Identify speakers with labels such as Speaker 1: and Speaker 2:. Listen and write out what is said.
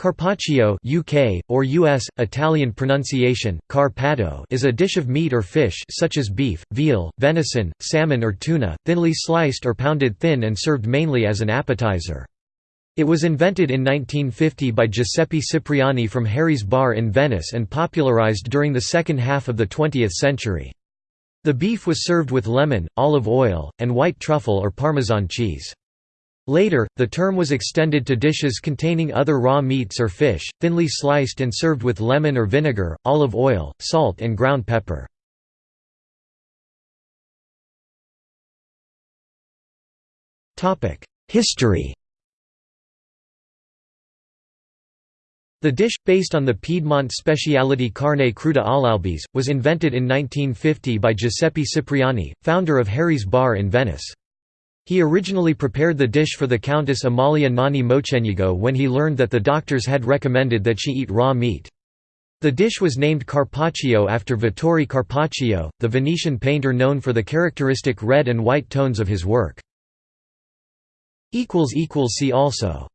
Speaker 1: Carpaccio UK, or US, Italian pronunciation, carpatto is a dish of meat or fish such as beef, veal, venison, salmon or tuna, thinly sliced or pounded thin and served mainly as an appetizer. It was invented in 1950 by Giuseppe Cipriani from Harry's Bar in Venice and popularized during the second half of the 20th century. The beef was served with lemon, olive oil, and white truffle or Parmesan cheese. Later, the term was extended to dishes containing other raw meats or fish, thinly sliced and served with lemon or vinegar, olive oil, salt and ground pepper. History The dish, based on the Piedmont speciality carne cruda all'albese, was invented in 1950 by Giuseppe Cipriani, founder of Harry's Bar in Venice. He originally prepared the dish for the Countess Amalia Nani Mocenigo when he learned that the doctors had recommended that she eat raw meat. The dish was named carpaccio after Vittore Carpaccio, the Venetian painter known for the characteristic red and white tones of his work. See also